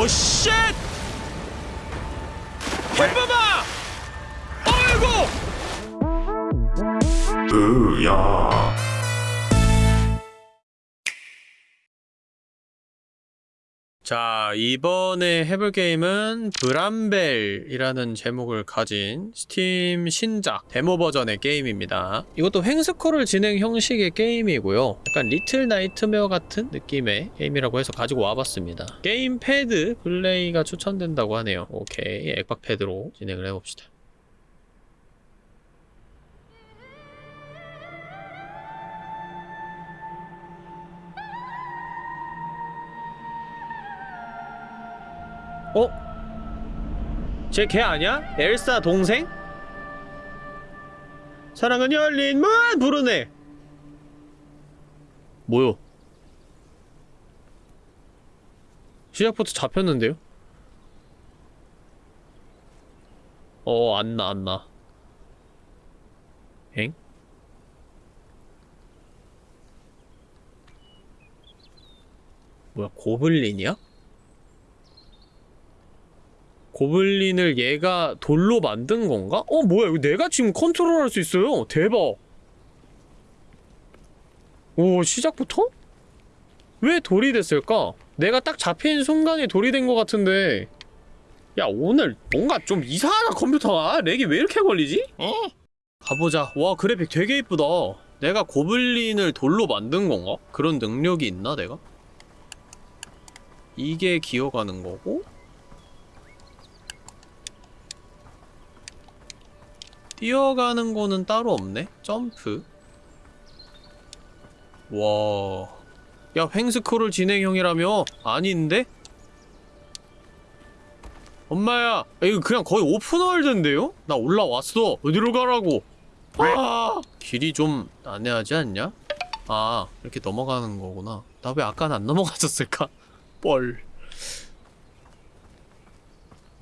Oh shit! 해봐봐! 아이고! 으야 자, 이번에 해볼 게임은 브람벨이라는 제목을 가진 스팀 신작 데모 버전의 게임입니다. 이것도 횡스크롤 진행 형식의 게임이고요. 약간 리틀 나이트메어 같은 느낌의 게임이라고 해서 가지고 와봤습니다. 게임 패드 플레이가 추천된다고 하네요. 오케이, 액박 패드로 진행을 해봅시다. 어? 쟤 걔 아니야? 엘사 동생? 사랑은 열린 문 부르네 뭐요? 시작부터 잡혔는데요? 어, 안 나, 안 나. 엥? 뭐야, 고블린이야? 고블린을 얘가 돌로 만든 건가? 어 뭐야 이거 내가 지금 컨트롤할 수 있어요 대박 오 시작부터? 왜 돌이 됐을까? 내가 딱 잡힌 순간에 돌이 된 것 같은데 야 오늘 뭔가 좀 이상하다 컴퓨터가 렉이 왜 이렇게 걸리지? 어? 가보자 와 그래픽 되게 이쁘다 내가 고블린을 돌로 만든 건가? 그런 능력이 있나 내가? 이게 기어가는 거고 뛰어가는 거는 따로 없네? 점프 와... 야 횡스크롤 진행형이라며? 아닌데? 엄마야 이거 그냥 거의 오픈월드인데요? 나 올라왔어 어디로 가라고 아 길이 좀 난해하지 않냐? 아 이렇게 넘어가는 거구나 나 왜 아까는 안 넘어갔었을까? 뻘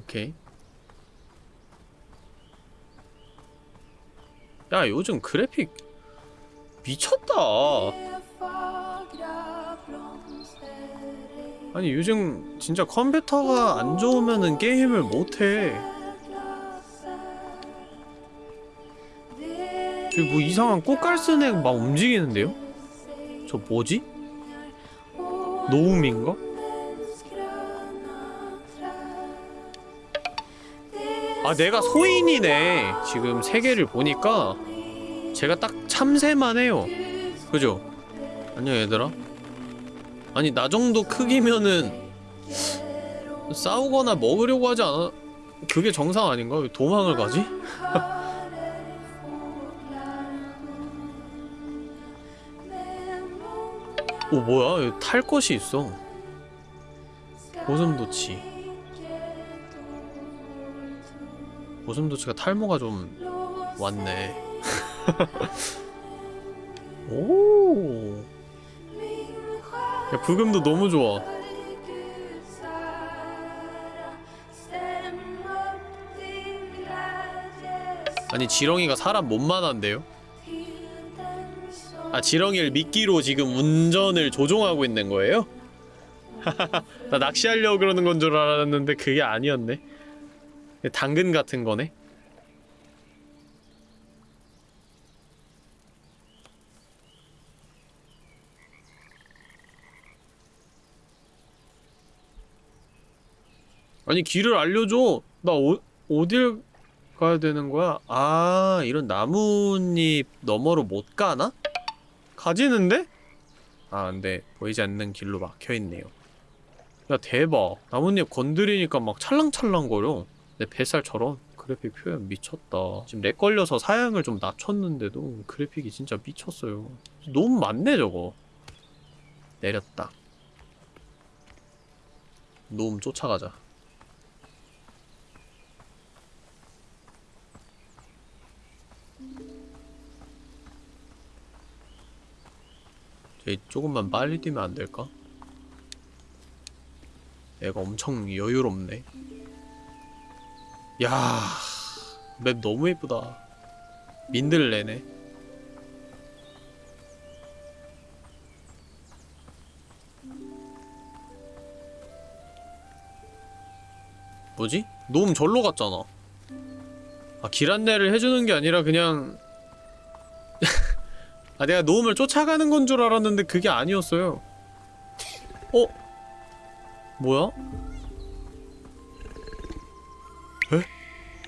오케이 야 요즘 그래픽 미쳤다 아니 요즘 진짜 컴퓨터가 안 좋으면은 게임을 못해 저기 뭐 이상한 애가 막 움직이는데요? 저 뭐지? 노움인가? 아 내가 소인이네. 지금 세계를 보니까 제가 딱 참새만 해요. 그죠? 안녕 얘들아? 아니 나 정도 크기면은 싸우거나 먹으려고 하지 않아? 그게 정상 아닌가? 왜 도망을 가지? 오 뭐야? 탈 것이 있어. 고슴도치 고슴도치가 탈모가 좀 왔네 오. 야, 부금도 너무 좋아. 아니, 지렁이가 사람 못만한데요? 아, 지렁이를 미끼로 지금 운전을 조종하고 있는 거예요? 나 낚시하려고 그러는 건 줄 알았는데 그게 아니었네. 당근 같은 거네? 아니 길을 알려줘 나 어, 어딜 가야 되는 거야? 아 이런 나뭇잎 너머로 못 가나? 가지는데? 아 근데 보이지 않는 길로 막혀있네요 야 대박 나뭇잎 건드리니까 막 찰랑찰랑거려 내 뱃살처럼 그래픽 표현 미쳤다. 지금 lag 걸려서 사양을 좀 낮췄는데도 그래픽이 진짜 미쳤어요. 너무 많네 저거. 내렸다. 놈 쫓아가자. 쟤 조금만 빨리 뛰면 안 될까? 애가 엄청 여유롭네. 야, 맵 너무 예쁘다. 민들레네. 뭐지? 놈 절로 갔잖아 아 길 안내를 해주는 게 아니라 그냥 아 내가 놈을 쫓아가는 건 줄 알았는데 그게 아니었어요 어? 뭐야?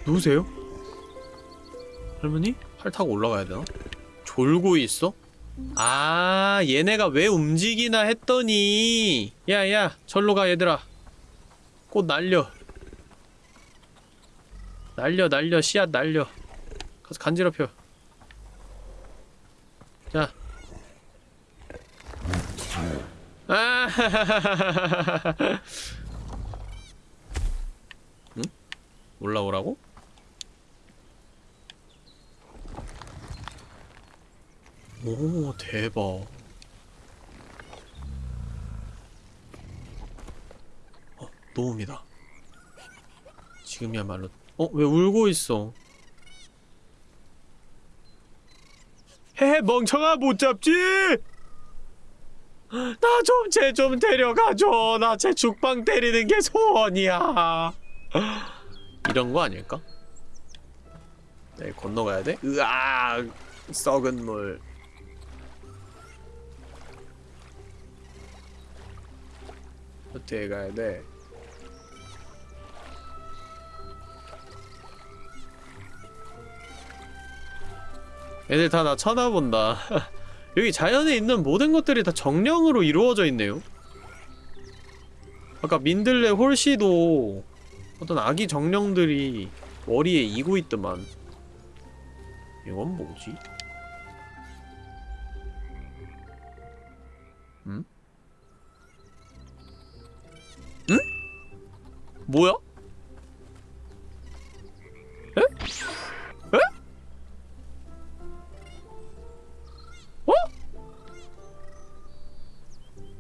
누구세요? 할머니? 팔 타고 올라가야 되나? 졸고 있어? 아 얘네가 왜 움직이나 했더니 야야 절로 가 얘들아 꽃 날려 날려 날려 씨앗 날려 가서 간지럽혀 자 아, 응? 올라오라고? 오, 대박. 어, 노움이다. 지금이야말로. 어, 왜 울고 있어? 헤헤, 멍청아, 못 잡지? 나 좀, 쟤 좀 데려가줘. 나 쟤 죽방 때리는 게 소원이야. 이런 거 아닐까? 네, 건너가야 돼? 으아, 썩은 물. 어떻게 가야 돼? 애들 다 나 쳐다본다. 여기 자연에 있는 모든 것들이 다 정령으로 이루어져 있네요. 아까 민들레 홀씨도 어떤 아기 정령들이 머리에 이고 있더만. 이건 뭐지? 뭐야? 어?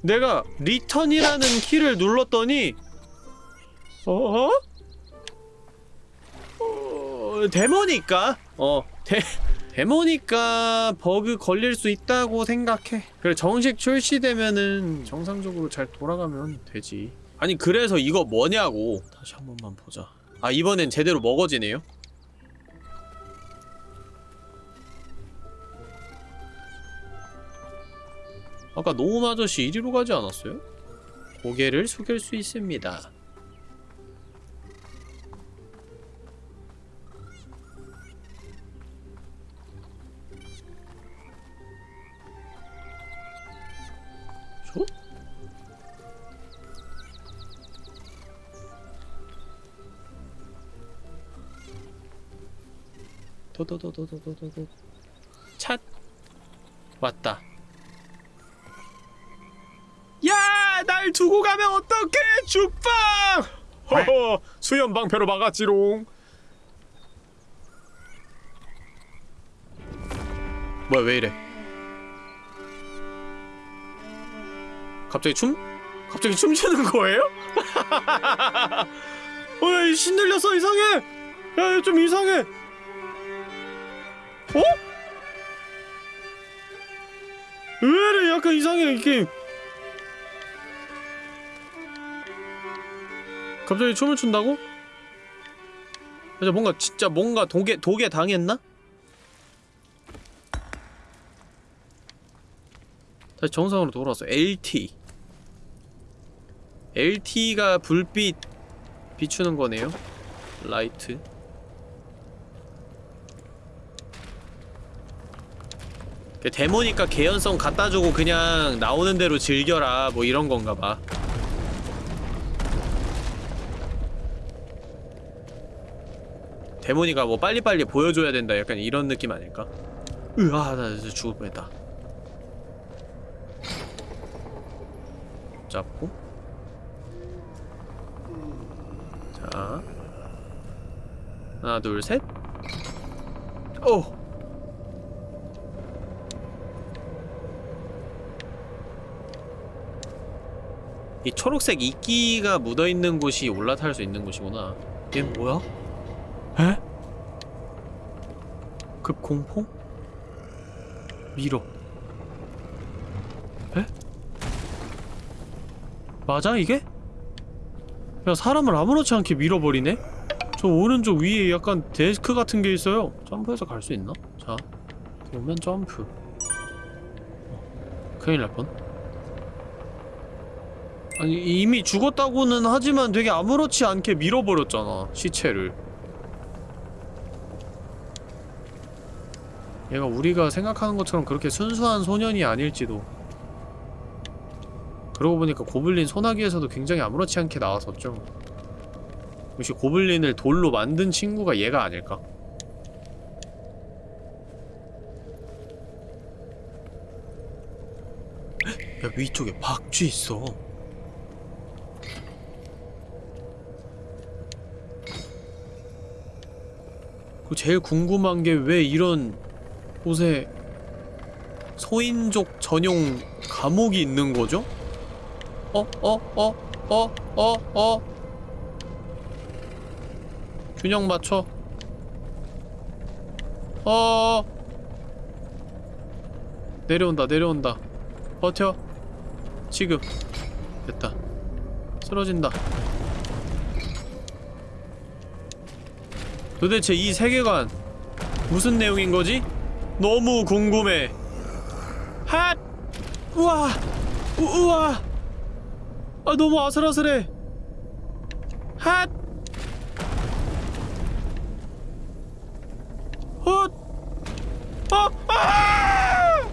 내가 return이라는 키를 눌렀더니 어? 어 데모니까? 어 데, 데모니까 버그 걸릴 수 있다고 생각해 그래 정식 출시되면은 정상적으로 잘 돌아가면 되지 아니 그래서 이거 뭐냐고. 다시 한 번만 보자. 아 이번엔 제대로 먹어지네요? 아까 노움 아저씨 이리로 가지 않았어요? 고개를 숙일 수 있습니다 도도도도도도도 찻 왔다 야! 날 두고 가면 어떡해! 죽방! 허허! 수연 방패로 막았지롱 뭐야 왜 이래 갑자기 춤? 갑자기 춤추는 거예요? 어이 신들렸어 이상해! 야 좀 이상해! 어? 왜 이래 약간 이상해 이 게임 갑자기 춤을 춘다고? 진짜 뭔가 진짜 뭔가 독에 독에 당했나? 다시 정상으로 돌아왔어. LT. LT가 불빛 비추는 거네요. Light. 데모니까 개연성 갖다 주고 그냥 나오는 대로 즐겨라 뭐 이런 건가 봐. 데모니까 뭐 빨리빨리 보여줘야 된다 약간 이런 느낌 아닐까? 으아 나 진짜 죽을 뻔했다 잡고 자 하나 둘셋 오! 이 초록색 이끼가 묻어있는 곳이 올라탈 수 있는 곳이구나 얘 뭐야? 에? 급공포? 밀어 에? 맞아 이게? 야 사람을 아무렇지 않게 밀어버리네? 저 오른쪽 위에 약간 데스크 같은 게 있어요 점프해서 갈 수 있나? 자 오면 점프 어, 큰일 날 뻔. 아니 이미 죽었다고는 하지만 되게 아무렇지 않게 밀어버렸잖아 시체를. 얘가 우리가 생각하는 것처럼 그렇게 순수한 소년이 아닐지도. 그러고 보니까 고블린 소나기에서도 굉장히 아무렇지 않게 나왔었죠. 역시 고블린을 돌로 만든 친구가 얘가 아닐까? 야 위쪽에 박쥐 있어 제일 궁금한 게 왜 이런 곳에 소인족 전용 감옥이 있는 거죠? 어? 어? 어? 어? 어? 어? 균형 맞춰 어 내려온다 내려온다 버텨 지금 됐다 쓰러진다 도대체 이 세계관 무슨 내용인 거지? 너무 궁금해 핫! 우와! 우, 우와! 아 너무 아슬아슬해 핫! 헛! 아! 아!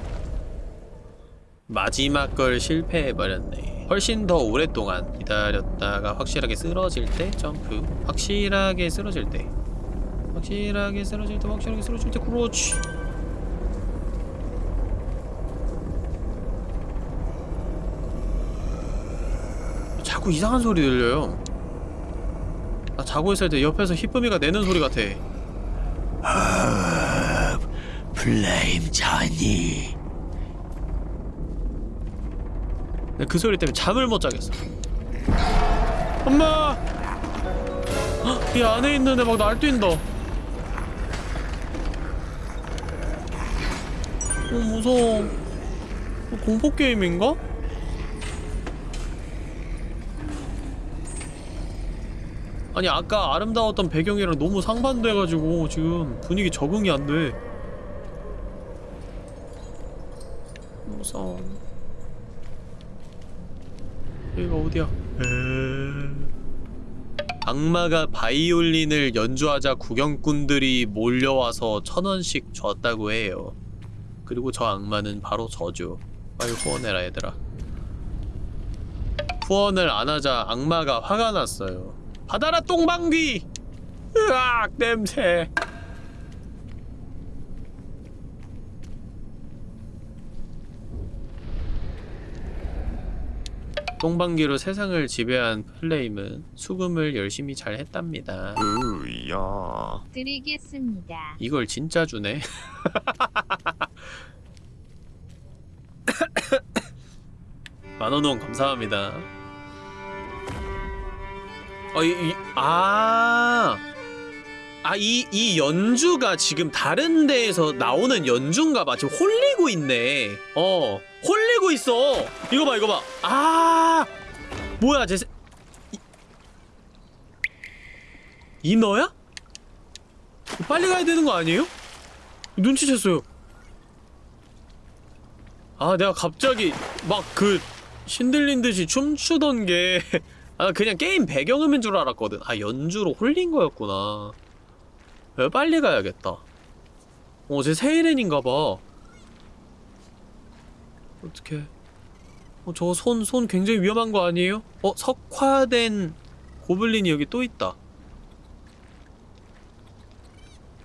마지막 걸 실패해버렸네 훨씬 더 오랫동안 기다렸다가 확실하게 쓰러질 때 점프 확실하게 쓰러질 때 확실하게 쓰러질 때 확실하게 쓰러질 때 그렇지. 자꾸 이상한 소리 들려요. 나 자고 있을 때 옆에서 히쁨이가 내는 소리 같아. 플레임 자니. 내가 그 소리 때문에 잠을 못 자겠어. 엄마! 헉, 이 안에 있는 애막 날뛴다 어 무서워 어, 공포 게임인가? 아니 아까 아름다웠던 배경이랑 너무 상반돼가지고 지금 분위기 적응이 안 돼 무서워 여기가 어디야? 악마가 바이올린을 연주하자 구경꾼들이 몰려와서 천 원씩 줬다고 해요. 그리고 저 악마는 바로 저죠. 빨리 후원해라 얘들아. 후원을 안 하자 악마가 화가 났어요. 받아라 똥방귀! 으악 냄새. 똥방귀로 세상을 지배한 플레임은 수금을 열심히 잘 했답니다. 으야 드리겠습니다. 이걸 진짜 주네. 만원 후원 감사합니다. 어, 이, 이, 아. 아, 이, 이 연주가 지금 다른 데에서 나오는 연주인가 봐. 지금 홀리고 있네. 어, 홀리고 있어. 이거 봐, 이거 봐. 아. 뭐야, 제 세... 이... 이너야? 빨리 가야 되는 거 아니에요? 눈치챘어요. 아, 내가 갑자기 막 그 신들린 듯이 춤추던 게 아, 그냥 게임 배경음인 줄 알았거든. 아, 연주로 홀린 거였구나. 야, 빨리 가야겠다. 어, 제 세일엔인가봐. 어떡해. 어, 저 손, 손 굉장히 위험한 거 아니에요? 어, 석화된 고블린이 여기 또 있다.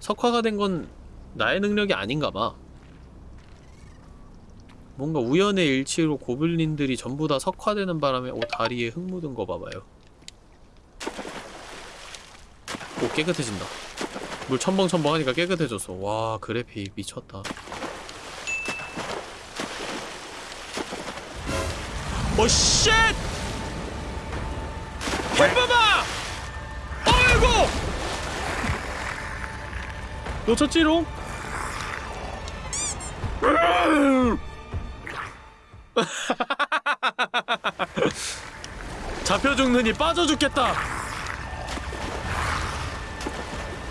석화가 된 건 나의 능력이 아닌가봐. 뭔가 우연의 일치로 고블린들이 전부 다 석화되는 바람에 오 다리에 흙 묻은 거 봐봐요. 오 깨끗해진다. 물 첨벙첨벙 하니까 깨끗해졌어 와 그래픽 미쳤다 오쉣! 햄버마! 아이고! 놓쳤지롱? 잡혀 죽느니 빠져 죽겠다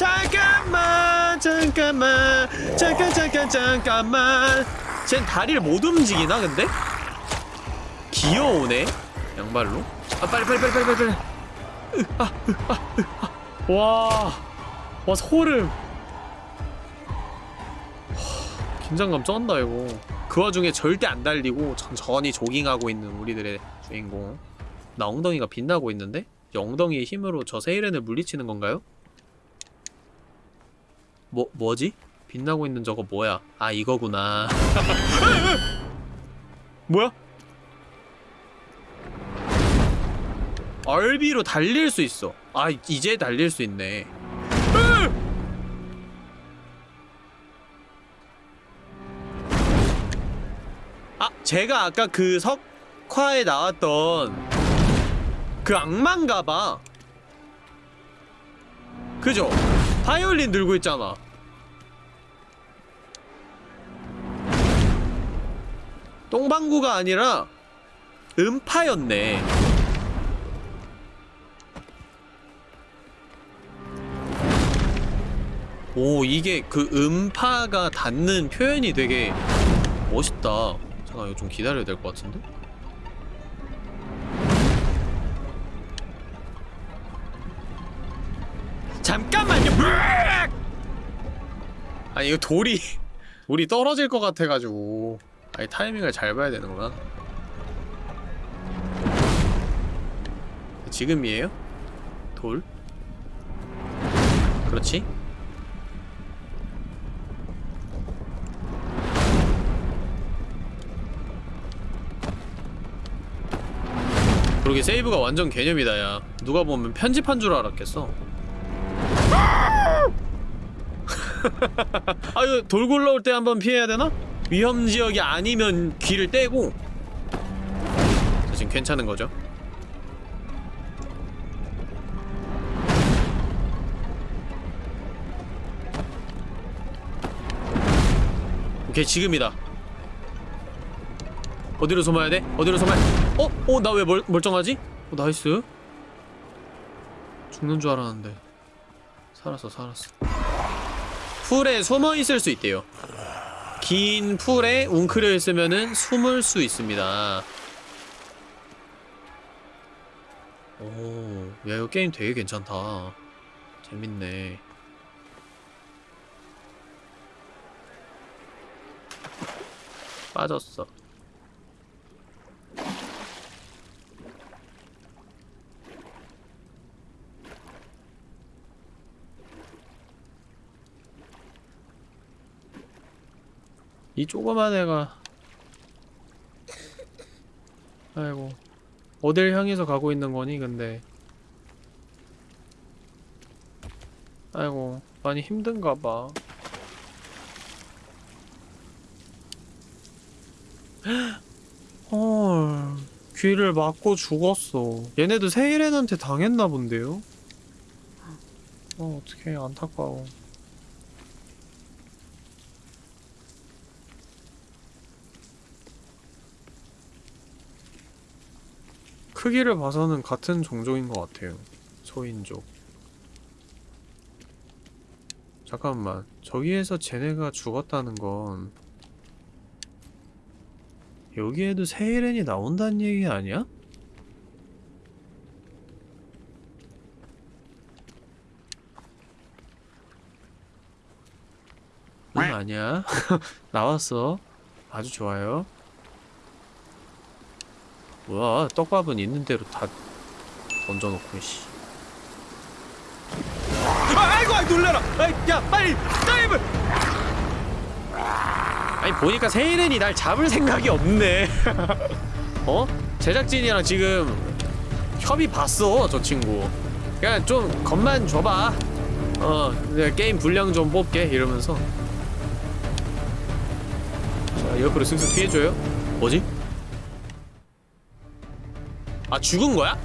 잠깐만 잠깐만 잠깐 잠깐 잠깐만. 쟨 다리를 못 움직이나 근데? 귀여우네 양말로. 아 빨리 빨리 빨리 빨리 빨리. 빨리 아, 아, 아. 와, 와 소름. 긴장감 쩐다 이거. 그 와중에 절대 안 달리고 천천히 조깅하고 있는 우리들의 주인공. 나 엉덩이가 빛나고 있는데? 엉덩이의 힘으로 저 세일렌을 물리치는 건가요? 뭐, 뭐지? 빛나고 있는 저거 뭐야? 아, 이거구나. 뭐야? 얼비로 달릴 수 있어. 아, 이제 달릴 수 있네. 아, 제가 아까 그 석화에 나왔던 그 악마인가봐. 그죠? 바이올린 들고 있잖아. 똥방구가 아니라 음파였네. 오, 이게 그 음파가 닿는 표현이 되게 멋있다. 잠깐 이거 좀 기다려야 될 것 같은데? 아니 이거 돌이 돌이 떨어질 것 같아가지고 아니 타이밍을 잘 봐야 되는구나. 지금이에요? 돌? 그렇지? 그러게 세이브가 완전 개념이다 야 누가 보면 편집한 줄 알았겠어 아유 돌 굴러올 때 한번 피해야 되나? 위험 지역이 아니면 귀를 떼고 자, 지금 괜찮은 거죠? 오케이 지금이다 어디로 숨어야 돼? 어디로 숨어야 어? 어? 나 왜 멀쩡하지? 어, nice 죽는 줄 알았는데 살았어 살았어 풀에 숨어 있을 수 있대요. 긴 풀에 웅크려 있으면은 숨을 수 있습니다. 오, 야 이거 게임 되게 괜찮다. 재밌네. 빠졌어. 이 조그만 애가. 아이고. 어딜 향해서 가고 있는 거니 근데? 아이고 많이 힘든가 봐. 헐 귀를 맞고 죽었어. 얘네도 세일렌한테 당했나 본데요? 어 어떡해 안타까워 크기를 봐서는 같은 종족인 것 같아요. 소인족. 잠깐만. 저기에서 쟤네가 죽었다는 건 여기에도 세이렌이 나온다는 얘기 아니야? 응 아니야. 나왔어. 아주 좋아요. 뭐야? 떡밥은 있는 대로 다 던져놓고 씨. 아, 아이고 아이 놀래라! 아이, 야 빨리 dive! 아니 보니까 세이렌이 날 잡을 생각이 없네. 어? 제작진이랑 지금 협의 봤어 저 친구. 그냥 좀 겁만 줘봐. 어 게임 분량 좀 뽑게 이러면서. 자 옆으로 슥슥 피해줘요. 뭐지? 아 죽은 거야?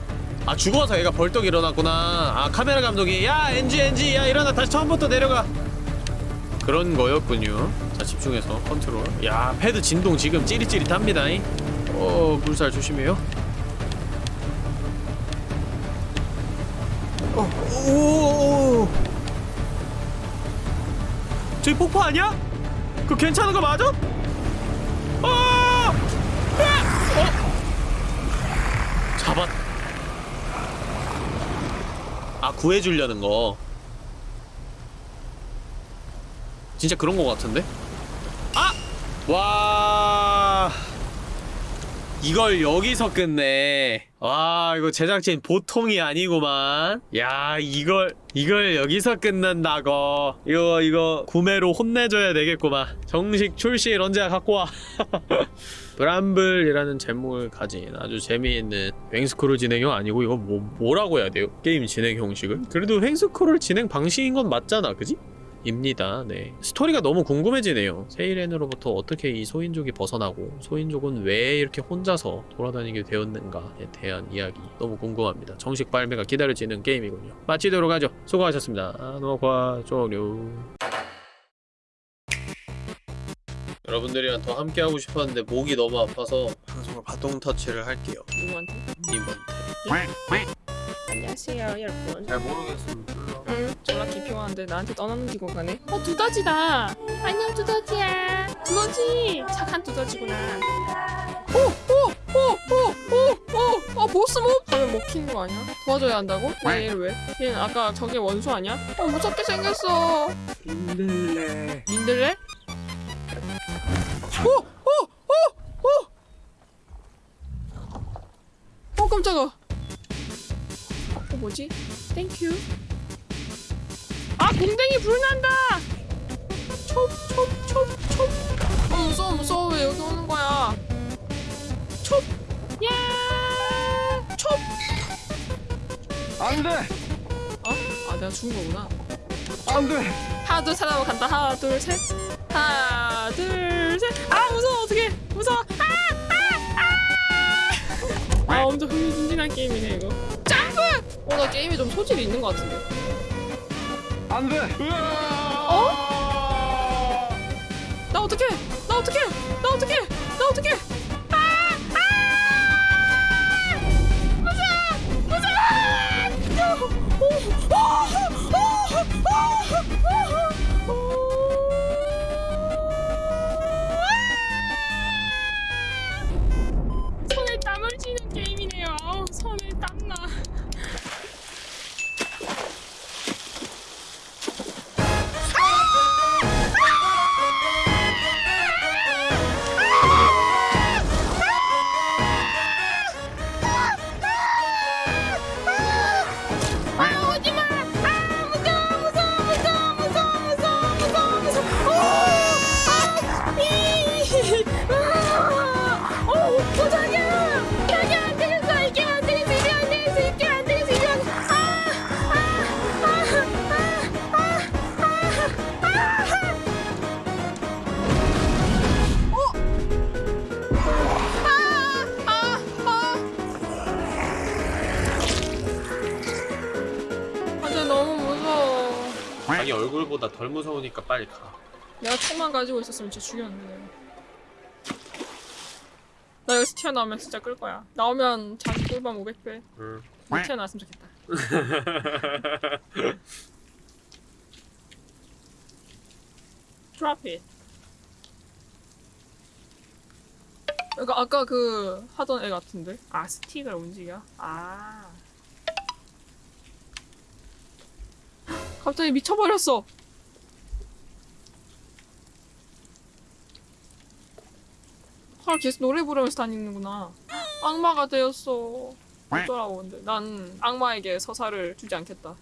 아 죽어서 얘가 벌떡 일어났구나 아 카메라 감독이 야 NG NG 야 일어나 다시 처음부터 내려가 그런 거였군요 자 집중해서 컨트롤 야 패드 진동 지금 찌릿찌릿합니다 어 물살 조심해요 어, 오, 저기 폭포 아니야? 그거 괜찮은 거 맞아? 아! 아! 어? 잡았. 아 구해주려는 거. 진짜 그런 거 같은데? 아! 와. 이걸 여기서 끝내. 와, 이거 제작진 보통이 아니구만. 야, 이걸, 이걸 여기서 끝낸다고. 이거, 이거, 구매로 혼내줘야 되겠구만. 정식 출시일 언제 갖고 와. 브람블이라는 제목을 가진 아주 재미있는 횡스크롤 진행형 아니고 이거 뭐, 뭐라고 해야 돼요? 게임 진행 형식을? 그래도 횡스크롤 진행 방식인 건 맞잖아, 그지? 입니다. 네. 스토리가 너무 궁금해지네요. 세이렌으로부터 어떻게 이 소인족이 벗어나고 소인족은 왜 이렇게 혼자서 돌아다니게 되었는가에 대한 이야기 너무 궁금합니다. 정식 발매가 기다려지는 게임이군요. 마치도록 하죠. 수고하셨습니다. 녹화 종료. 여러분들이랑 더 함께하고 싶었는데 목이 너무 아파서 방송을 바동 터치를 할게요. 누구한테? 이번 안녕하세요 여러분 잘 모르겠습니다. 응 졸라 기평하는데 나한테 떠넘기고 가네 어 두더지다 안녕 두더지야 두더지 착한 두더지구나 오오오오오오아 보스 몹 하면 먹히는 거 아니야? 도와줘야 한다고? 왜 얘를 왜? 얘는 아까 저게 원수 아니야? 어 무섭게 생겼어 힘들래. 민들레? 오오오 오 오 어 깜짝아 어 뭐지? thank you 아 공댕이 불난다 촉촉촉촉 어 무서워 무서워 왜 여기 오는 거야 촉 야! 촉! 안 돼! 어? 아 내가 죽은 거구나 안 돼! 하나 둘셋 하고 간다 하나 둘 셋 하나 둘 셋아 무서워 어떡해 무서워 아아 아 아 엄청 흥미진진한 게임이네 이거 점프 어나 게임에 좀 소질이 있는 것 같은데 안 돼! 어? 나 어떡해 나 어떡해 나 어떡해 나 어떡해 아! 아! 무서워 무서워 오! 오! 오! 오! 자기 얼굴보다 덜 무서우니까 빨리 가. 내가 총만 가지고 있었으면 진짜 죽였는데. 나 여기서 튀어나오면 진짜 끌 거야. 나오면 자기 꿀밤 500배. 응. 못 튀어나왔으면 좋겠다. Drop it. 이거 아까 그 하던 애 같은데? 아 스틱을 움직여? 아 갑자기 미쳐버렸어. 헐 계속 노래 부르면서 다니는구나. 악마가 되었어. 어쩌라고 근데. 난 악마에게 서사를 주지 않겠다